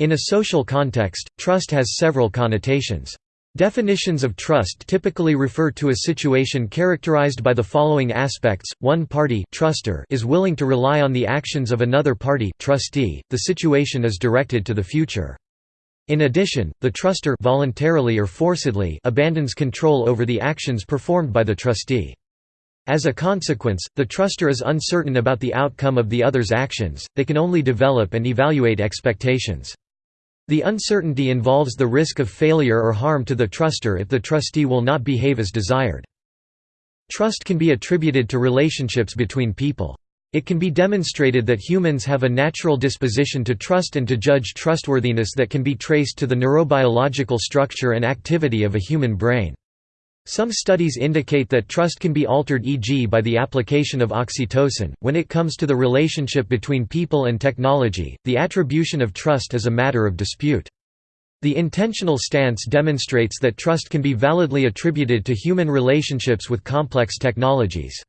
In a social context, trust has several connotations. Definitions of trust typically refer to a situation characterized by the following aspects: one party truster is willing to rely on the actions of another party trustee. The situation is directed to the future. In addition, the truster voluntarily or forcedly abandons control over the actions performed by the trustee. As a consequence, the truster is uncertain about the outcome of the other's actions, they can only develop and evaluate expectations. The uncertainty involves the risk of failure or harm to the truster if the trustee will not behave as desired. Trust can be attributed to relationships between people. It can be demonstrated that humans have a natural disposition to trust and to judge trustworthiness that can be traced to the neurobiological structure and activity of a human brain. Some studies indicate that trust can be altered e.g. by the application of oxytocin. When it comes to the relationship between people and technology, the attribution of trust is a matter of dispute. The intentional stance demonstrates that trust can be validly attributed to human relationships with complex technologies.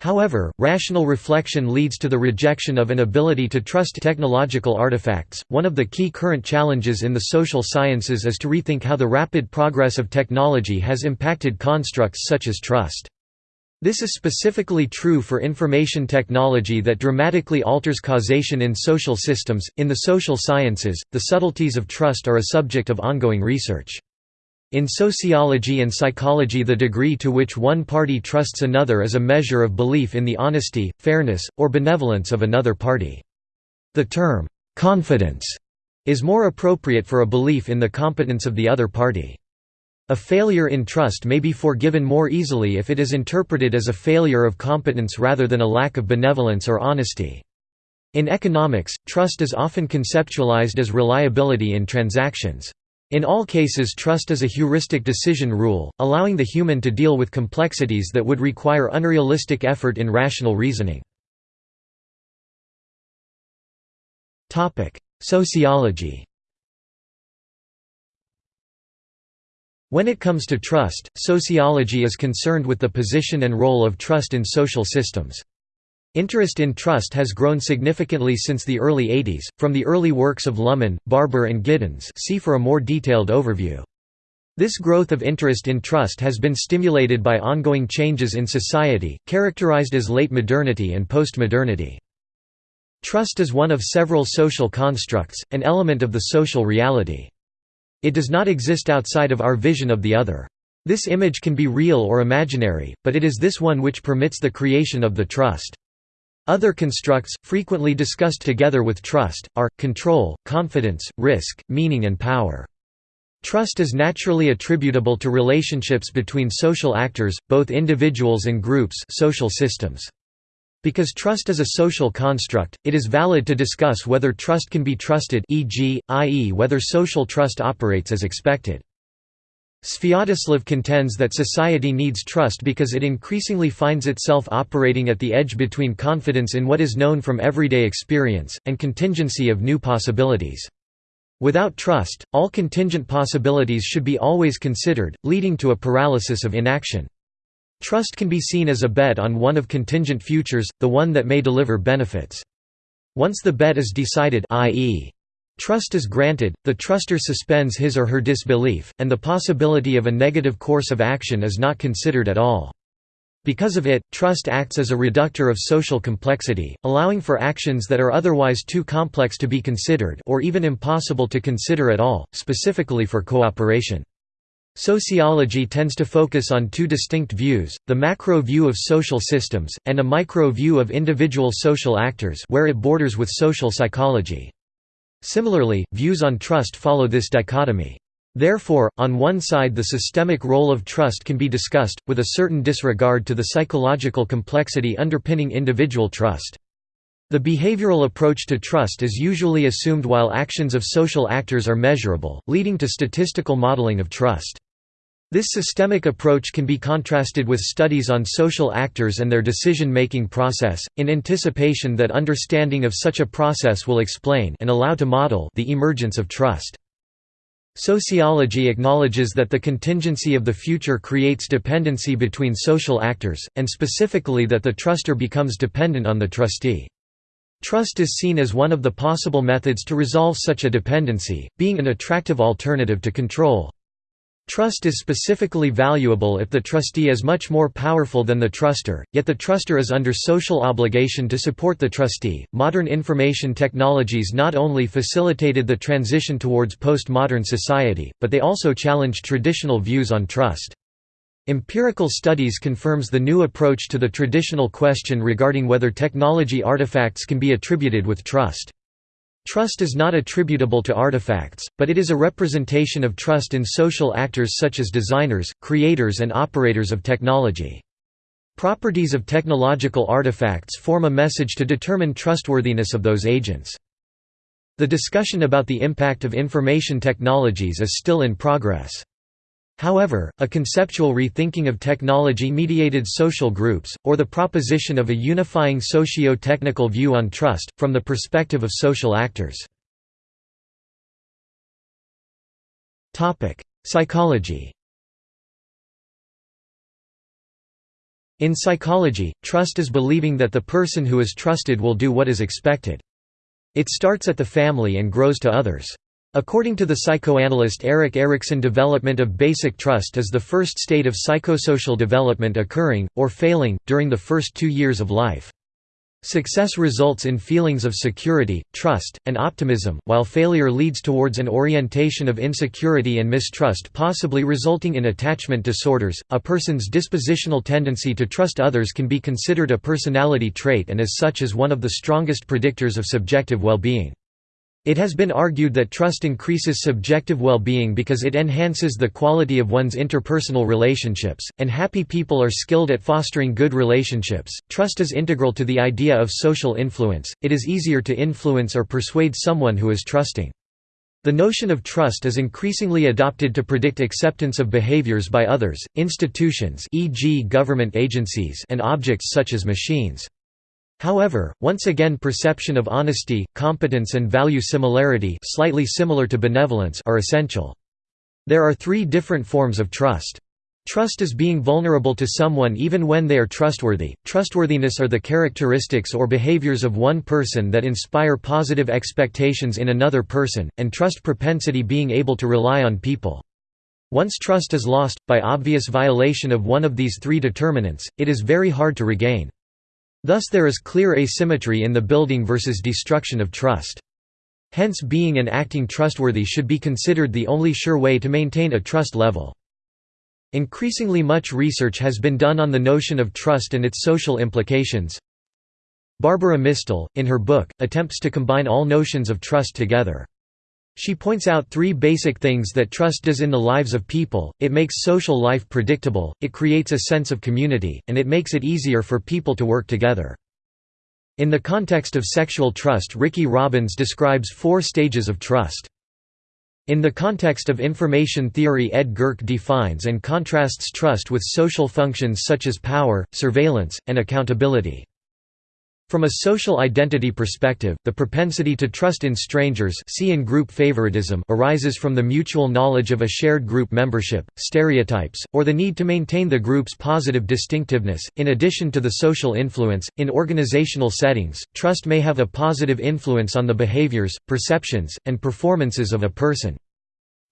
However, rational reflection leads to the rejection of an ability to trust technological artifacts. One of the key current challenges in the social sciences is to rethink how the rapid progress of technology has impacted constructs such as trust. This is specifically true for information technology that dramatically alters causation in social systems. In the social sciences, the subtleties of trust are a subject of ongoing research. In sociology and psychology the degree to which one party trusts another is a measure of belief in the honesty, fairness, or benevolence of another party. The term, "'confidence' is more appropriate for a belief in the competence of the other party. A failure in trust may be forgiven more easily if it is interpreted as a failure of competence rather than a lack of benevolence or honesty. In economics, trust is often conceptualized as reliability in transactions. In all cases trust is a heuristic decision rule, allowing the human to deal with complexities that would require unrealistic effort in rational reasoning. Sociology When it comes to trust, sociology is concerned with the position and role of trust in social systems. Interest in trust has grown significantly since the early 80s, from the early works of Luhmann, Barber and Giddens see for a more detailed overview. This growth of interest in trust has been stimulated by ongoing changes in society, characterized as late modernity and postmodernity. Trust is one of several social constructs, an element of the social reality. It does not exist outside of our vision of the other. This image can be real or imaginary, but it is this one which permits the creation of the trust. Other constructs, frequently discussed together with trust, are, control, confidence, risk, meaning and power. Trust is naturally attributable to relationships between social actors, both individuals and groups social systems. Because trust is a social construct, it is valid to discuss whether trust can be trusted e.g., i.e. whether social trust operates as expected. Sviatoslav contends that society needs trust because it increasingly finds itself operating at the edge between confidence in what is known from everyday experience, and contingency of new possibilities. Without trust, all contingent possibilities should be always considered, leading to a paralysis of inaction. Trust can be seen as a bet on one of contingent futures, the one that may deliver benefits. Once the bet is decided i.e. Trust is granted, the truster suspends his or her disbelief, and the possibility of a negative course of action is not considered at all. Because of it, trust acts as a reductor of social complexity, allowing for actions that are otherwise too complex to be considered or even impossible to consider at all, specifically for cooperation. Sociology tends to focus on two distinct views, the macro view of social systems, and a micro view of individual social actors where it borders with social psychology. Similarly, views on trust follow this dichotomy. Therefore, on one side the systemic role of trust can be discussed, with a certain disregard to the psychological complexity underpinning individual trust. The behavioral approach to trust is usually assumed while actions of social actors are measurable, leading to statistical modeling of trust. This systemic approach can be contrasted with studies on social actors and their decision-making process, in anticipation that understanding of such a process will explain and allow to model the emergence of trust. Sociology acknowledges that the contingency of the future creates dependency between social actors, and specifically that the truster becomes dependent on the trustee. Trust is seen as one of the possible methods to resolve such a dependency, being an attractive alternative to control. Trust is specifically valuable if the trustee is much more powerful than the truster, yet the truster is under social obligation to support the trustee. Modern information technologies not only facilitated the transition towards postmodern society, but they also challenged traditional views on trust. Empirical studies confirms the new approach to the traditional question regarding whether technology artifacts can be attributed with trust. Trust is not attributable to artifacts, but it is a representation of trust in social actors such as designers, creators and operators of technology. Properties of technological artifacts form a message to determine trustworthiness of those agents. The discussion about the impact of information technologies is still in progress. However, a conceptual rethinking of technology-mediated social groups, or the proposition of a unifying socio-technical view on trust, from the perspective of social actors. Psychology In psychology, trust is believing that the person who is trusted will do what is expected. It starts at the family and grows to others. According to the psychoanalyst Erik Erikson development of basic trust is the first state of psychosocial development occurring, or failing, during the first two years of life. Success results in feelings of security, trust, and optimism, while failure leads towards an orientation of insecurity and mistrust possibly resulting in attachment disorders. A person's dispositional tendency to trust others can be considered a personality trait and as such is one of the strongest predictors of subjective well-being. It has been argued that trust increases subjective well-being because it enhances the quality of one's interpersonal relationships, and happy people are skilled at fostering good relationships. Trust is integral to the idea of social influence. It is easier to influence or persuade someone who is trusting. The notion of trust is increasingly adopted to predict acceptance of behaviors by others, institutions e.g. government agencies and objects such as machines. However, once again perception of honesty, competence and value similarity slightly similar to benevolence are essential. There are three different forms of trust. Trust is being vulnerable to someone even when they are trustworthy. Trustworthiness are the characteristics or behaviors of one person that inspire positive expectations in another person, and trust propensity being able to rely on people. Once trust is lost, by obvious violation of one of these three determinants, it is very hard to regain. Thus there is clear asymmetry in the building versus destruction of trust. Hence being and acting trustworthy should be considered the only sure way to maintain a trust level. Increasingly much research has been done on the notion of trust and its social implications. Barbara Misztal, in her book, attempts to combine all notions of trust together. She points out three basic things that trust does in the lives of people, it makes social life predictable, it creates a sense of community, and it makes it easier for people to work together. In the context of sexual trust Riki Robbins describes four stages of trust. In the context of information theory Ed Gerck defines and contrasts trust with social functions such as power, surveillance, and accountability. From a social identity perspective, the propensity to trust in strangers see in group favoritism arises from the mutual knowledge of a shared group membership, stereotypes, or the need to maintain the group's positive distinctiveness. In addition to the social influence, in organizational settings, trust may have a positive influence on the behaviors, perceptions, and performances of a person.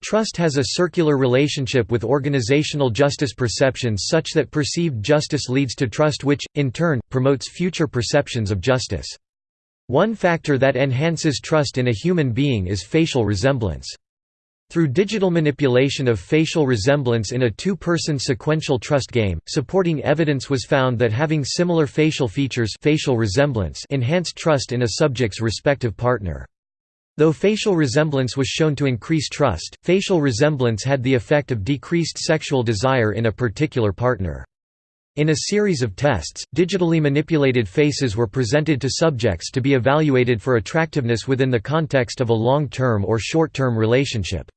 Trust has a circular relationship with organizational justice perceptions such that perceived justice leads to trust which, in turn, promotes future perceptions of justice. One factor that enhances trust in a human being is facial resemblance. Through digital manipulation of facial resemblance in a two-person sequential trust game, supporting evidence was found that having similar facial features facial resemblance enhanced trust in a subject's respective partner. Though facial resemblance was shown to increase trust, facial resemblance had the effect of decreased sexual desire in a particular partner. In a series of tests, digitally manipulated faces were presented to subjects to be evaluated for attractiveness within the context of a long-term or short-term relationship.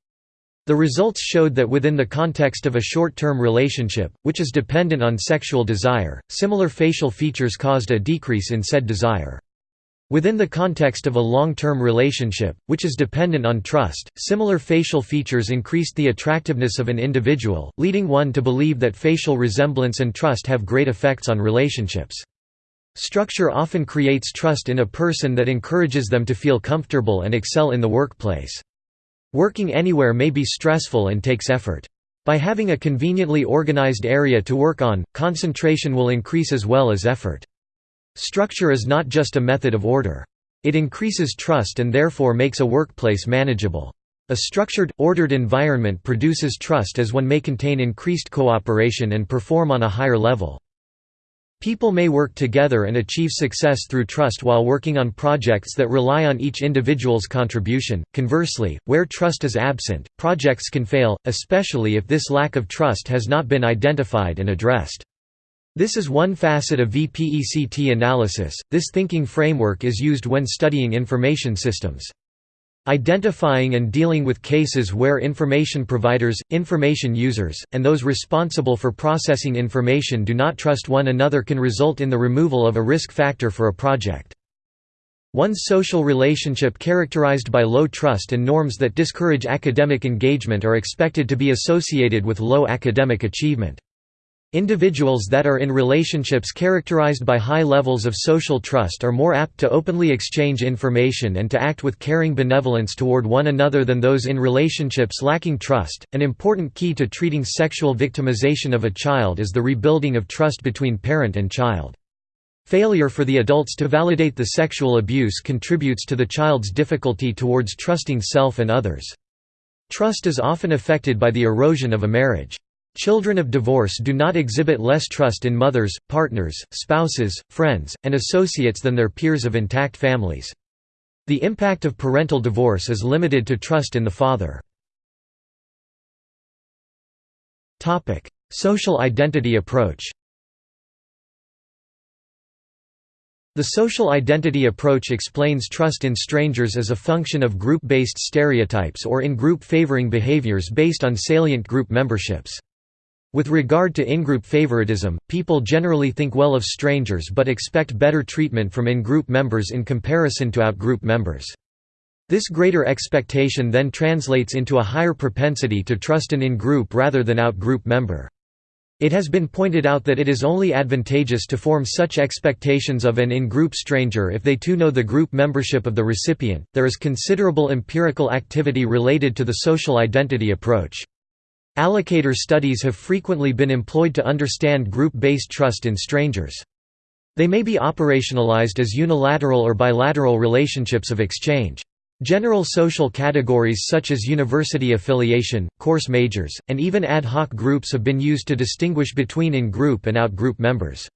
The results showed that within the context of a short-term relationship, which is dependent on sexual desire, similar facial features caused a decrease in said desire. Within the context of a long-term relationship, which is dependent on trust, similar facial features increased the attractiveness of an individual, leading one to believe that facial resemblance and trust have great effects on relationships. Structure often creates trust in a person that encourages them to feel comfortable and excel in the workplace. Working anywhere may be stressful and takes effort. By having a conveniently organized area to work on, concentration will increase as well as effort. Structure is not just a method of order. It increases trust and therefore makes a workplace manageable. A structured, ordered environment produces trust as one may contain increased cooperation and perform on a higher level. People may work together and achieve success through trust while working on projects that rely on each individual's contribution. Conversely, where trust is absent, projects can fail, especially if this lack of trust has not been identified and addressed. This is one facet of VPEC-T analysis. This thinking framework is used when studying information systems. Identifying and dealing with cases where information providers, information users, and those responsible for processing information do not trust one another can result in the removal of a risk factor for a project. One's social relationship characterized by low trust and norms that discourage academic engagement are expected to be associated with low academic achievement. Individuals that are in relationships characterized by high levels of social trust are more apt to openly exchange information and to act with caring benevolence toward one another than those in relationships lacking trust. An important key to treating sexual victimization of a child is the rebuilding of trust between parent and child. Failure for the adults to validate the sexual abuse contributes to the child's difficulty towards trusting self and others. Trust is often affected by the erosion of a marriage. Children of divorce do not exhibit less trust in mothers, partners, spouses, friends, and associates than their peers of intact families. The impact of parental divorce is limited to trust in the father. Social identity approach The social identity approach explains trust in strangers as a function of group-based stereotypes or in-group favoring behaviors based on salient group memberships. With regard to in-group favoritism, people generally think well of strangers but expect better treatment from in-group members in comparison to out-group members. This greater expectation then translates into a higher propensity to trust an in-group rather than out-group member. It has been pointed out that it is only advantageous to form such expectations of an in-group stranger if they too know the group membership of the recipient. There is considerable empirical activity related to the social identity approach. Allocator studies have frequently been employed to understand group-based trust in strangers. They may be operationalized as unilateral or bilateral relationships of exchange. General social categories such as university affiliation, course majors, and even ad hoc groups have been used to distinguish between in-group and out-group members.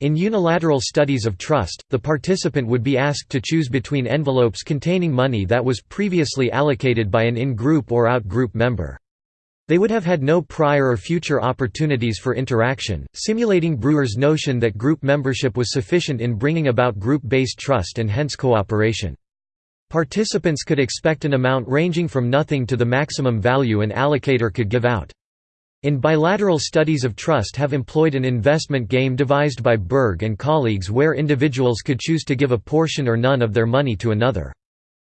In unilateral studies of trust, the participant would be asked to choose between envelopes containing money that was previously allocated by an in-group or out-group member. They would have had no prior or future opportunities for interaction, simulating Brewer's notion that group membership was sufficient in bringing about group-based trust and hence cooperation. Participants could expect an amount ranging from nothing to the maximum value an allocator could give out. In bilateral studies of trust have employed an investment game devised by Berg and colleagues where individuals could choose to give a portion or none of their money to another.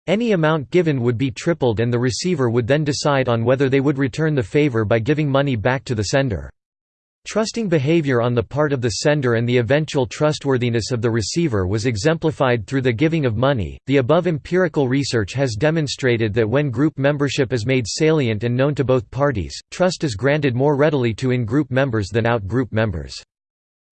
Any amount given would be tripled and the receiver would then decide on whether they would return the favor by giving money back to the sender. Trusting behavior on the part of the sender and the eventual trustworthiness of the receiver was exemplified through the giving of money. The above empirical research has demonstrated that when group membership is made salient and known to both parties, trust is granted more readily to in group members than out group members.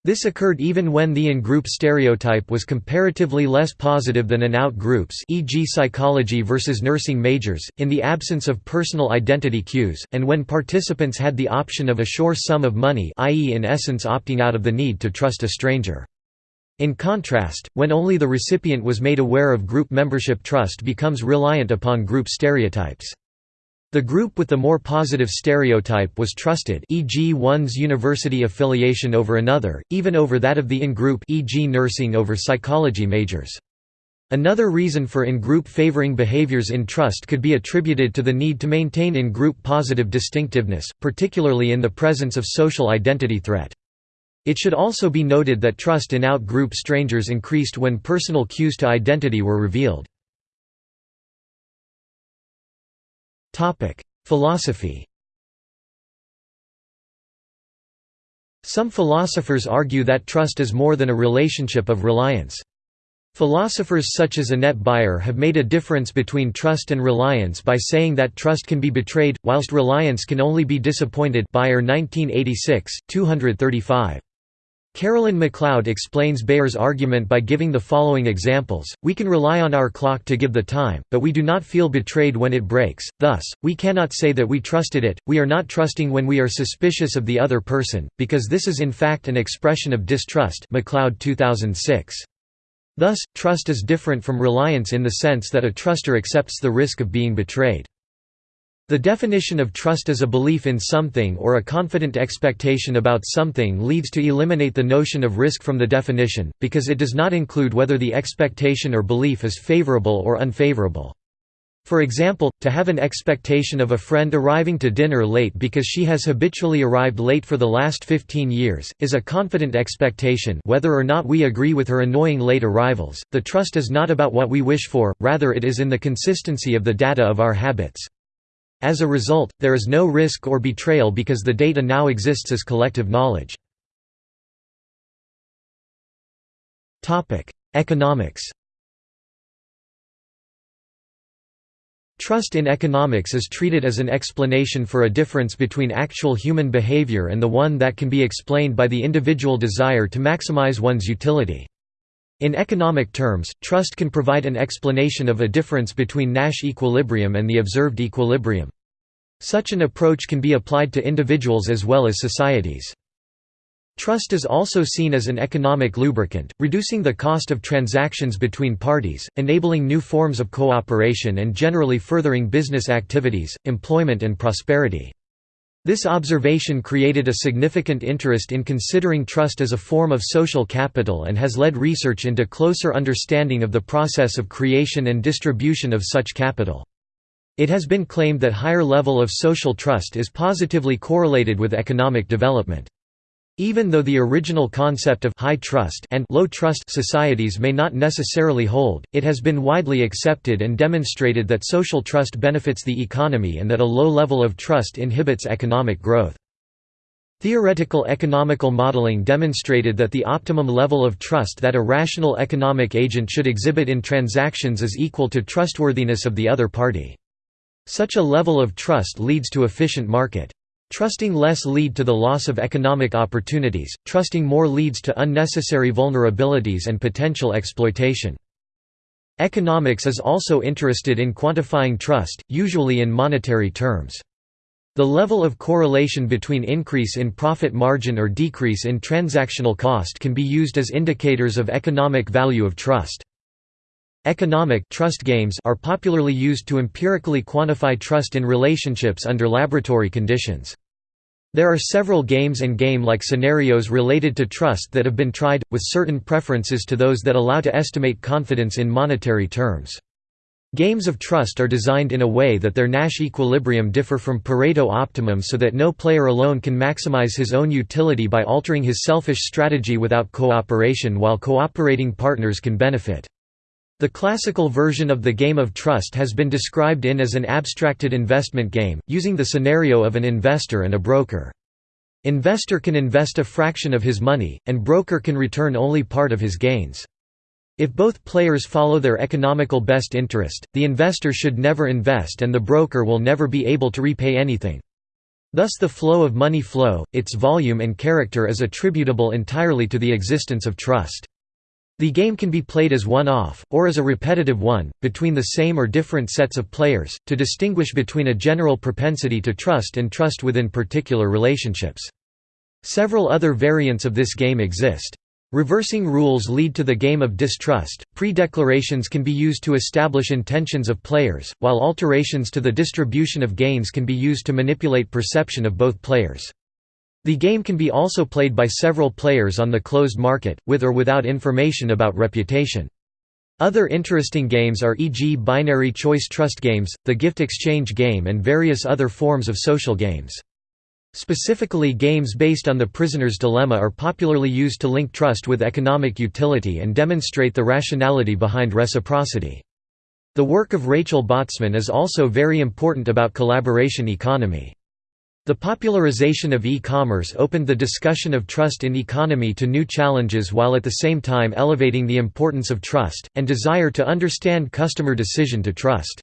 This occurred even when the in-group stereotype was comparatively less positive than in out-groups e.g. psychology versus nursing majors, in the absence of personal identity cues, and when participants had the option of a sure sum of money i.e. in essence opting out of the need to trust a stranger. In contrast, when only the recipient was made aware of group membership trust becomes reliant upon group stereotypes. The group with the more positive stereotype was trusted e.g. one's university affiliation over another, even over that of the in-group e.g. nursing over psychology majors. Another reason for in-group favoring behaviors in trust could be attributed to the need to maintain in-group positive distinctiveness, particularly in the presence of social identity threat. It should also be noted that trust in out-group strangers increased when personal cues to identity were revealed. Topic: Philosophy. Some philosophers argue that trust is more than a relationship of reliance. Philosophers such as Annette Baier have made a difference between trust and reliance by saying that trust can be betrayed, whilst reliance can only be disappointed Baier 1986, 235. Carolyn McLeod explains Baier's argument by giving the following examples, we can rely on our clock to give the time, but we do not feel betrayed when it breaks, thus, we cannot say that we trusted it, we are not trusting when we are suspicious of the other person, because this is in fact an expression of distrust McLeod 2006. Thus, trust is different from reliance in the sense that a truster accepts the risk of being betrayed. The definition of trust as a belief in something or a confident expectation about something leads to eliminate the notion of risk from the definition, because it does not include whether the expectation or belief is favorable or unfavorable. For example, to have an expectation of a friend arriving to dinner late because she has habitually arrived late for the last 15 years, is a confident expectation whether or not we agree with her annoying late arrivals. The trust is not about what we wish for, rather it is in the consistency of the data of our habits. As a result, there is no risk or betrayal because the data now exists as collective knowledge. Economics Trust in economics is treated as an explanation for a difference between actual human behavior and the one that can be explained by the individual desire to maximize one's utility. In economic terms, trust can provide an explanation of a difference between Nash equilibrium and the observed equilibrium. Such an approach can be applied to individuals as well as societies. Trust is also seen as an economic lubricant, reducing the cost of transactions between parties, enabling new forms of cooperation and generally furthering business activities, employment and prosperity. This observation created a significant interest in considering trust as a form of social capital and has led research into closer understanding of the process of creation and distribution of such capital. It has been claimed that higher level of social trust is positively correlated with economic development. Even though the original concept of high trust and low trust societies may not necessarily hold, it has been widely accepted and demonstrated that social trust benefits the economy and that a low level of trust inhibits economic growth. Theoretical economical modeling demonstrated that the optimum level of trust that a rational economic agent should exhibit in transactions is equal to trustworthiness of the other party. Such a level of trust leads to efficient market. Trusting less lead to the loss of economic opportunities, trusting more leads to unnecessary vulnerabilities and potential exploitation. Economics is also interested in quantifying trust, usually in monetary terms. The level of correlation between increase in profit margin or decrease in transactional cost can be used as indicators of economic value of trust. Economic trust games are popularly used to empirically quantify trust in relationships under laboratory conditions. There are several games and game-like scenarios related to trust that have been tried, with certain preferences to those that allow to estimate confidence in monetary terms. Games of trust are designed in a way that their Nash equilibrium differ from Pareto optimum so that no player alone can maximize his own utility by altering his selfish strategy without cooperation while cooperating partners can benefit. The classical version of the game of trust has been described in as an abstracted investment game, using the scenario of an investor and a broker. Investor can invest a fraction of his money, and broker can return only part of his gains. If both players follow their economical best interest, the investor should never invest and the broker will never be able to repay anything. Thus the flow of money flow, its volume and character is attributable entirely to the existence of trust. The game can be played as one-off, or as a repetitive one, between the same or different sets of players, to distinguish between a general propensity to trust and trust within particular relationships. Several other variants of this game exist. Reversing rules lead to the game of distrust. Pre-declarations can be used to establish intentions of players, while alterations to the distribution of gains can be used to manipulate perception of both players. The game can be also played by several players on the closed market, with or without information about reputation. Other interesting games are e.g. binary choice trust games, the gift exchange game and various other forms of social games. Specifically games based on the prisoner's dilemma are popularly used to link trust with economic utility and demonstrate the rationality behind reciprocity. The work of Rachel Botsman is also very important about collaboration economy. The popularization of e-commerce opened the discussion of trust in economy to new challenges while at the same time elevating the importance of trust, and desire to understand customer decision to trust.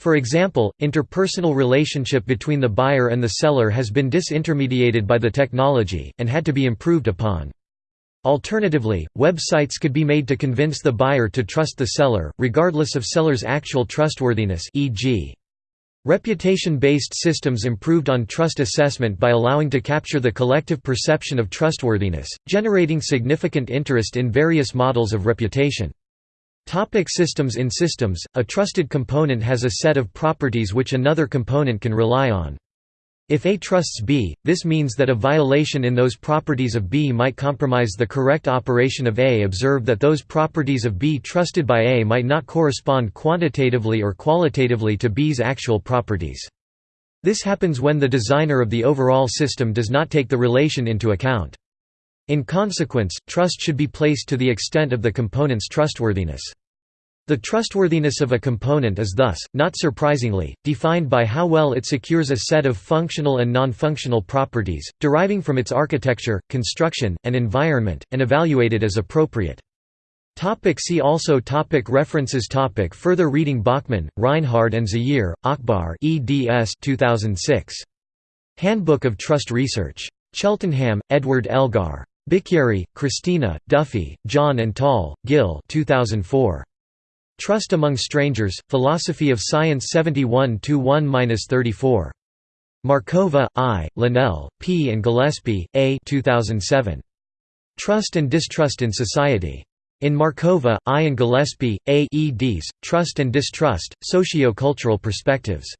For example, interpersonal relationship between the buyer and the seller has been disintermediated by the technology, and had to be improved upon. Alternatively, websites could be made to convince the buyer to trust the seller, regardless of seller's actual trustworthiness e.g. Reputation-based systems improved on trust assessment by allowing to capture the collective perception of trustworthiness, generating significant interest in various models of reputation. Topic systems In systems, a trusted component has a set of properties which another component can rely on. If A trusts B, this means that a violation in those properties of B might compromise the correct operation of A. Observe that those properties of B trusted by A might not correspond quantitatively or qualitatively to B's actual properties. This happens when the designer of the overall system does not take the relation into account. In consequence, trust should be placed to the extent of the component's trustworthiness. The trustworthiness of a component is thus, not surprisingly, defined by how well it secures a set of functional and non-functional properties, deriving from its architecture, construction, and environment, and evaluated as appropriate. Topic see also topic References topic Further reading Bachmann, Reinhard and Zaheer, Akbar eds 2006. Handbook of Trust Research. Cheltenham, Edward Elgar. Bicchieri, Cristina, Duffy, John and Tall, Gil 2004. Trust Among Strangers, Philosophy of Science 71-1-34. Markova, I., Linell, P. and Gillespie, A. 2007. Trust and Distrust in Society. In Markova, I. and Gillespie, A. eds, Trust and Distrust, Socio-Cultural Perspectives.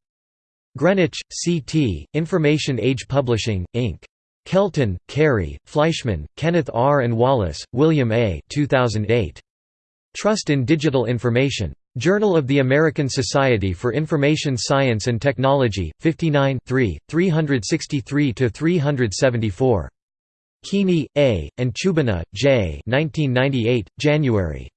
Greenwich, C.T., Information Age Publishing, Inc. Kelton, Carey, Fleischmann, Kenneth R. and Wallace, William A. 2008. Trust in Digital Information. Journal of the American Society for Information Science and Technology, 59 363–374. Kini, A., and Choobineh, J. 1998, January.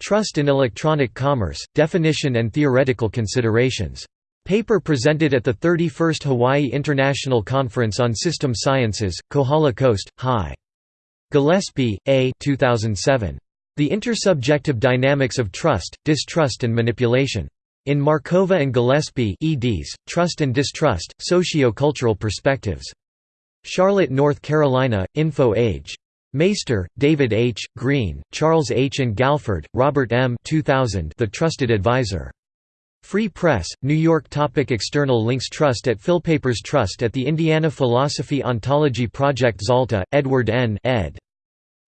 Trust in Electronic Commerce, Definition and Theoretical Considerations. Paper presented at the 31st Hawaii International Conference on System Sciences, Kohala Coast, High. Gillespie, A. 2007. The Intersubjective Dynamics of Trust, Distrust and Manipulation. In Markova and Gillespie eds, Trust and Distrust, Socio-Cultural Perspectives. Charlotte, North Carolina, Info Age. Maister, David H., Green, Charles H. and Galford, Robert M. 2000 The Trusted Advisor. Free Press, New York Topic External links Trust at Philpapers Trust at the Indiana Philosophy Ontology Project Zalta, Edward N. ed.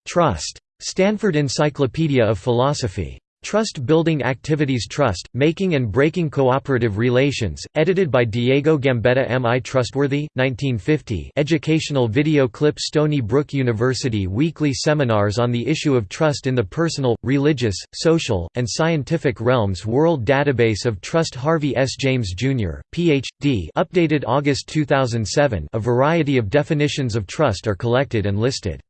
Trust. Stanford Encyclopedia of Philosophy. Trust Building Activities Trust, Making and Breaking Cooperative Relations, edited by Diego Gambetta M. I. Trustworthy? 1950 educational video clip Stony Brook University Weekly Seminars on the Issue of Trust in the Personal, Religious, Social, and Scientific Realms World Database of Trust Harvey S. James, Jr., Ph.D. updated August 2007 a variety of definitions of trust are collected and listed.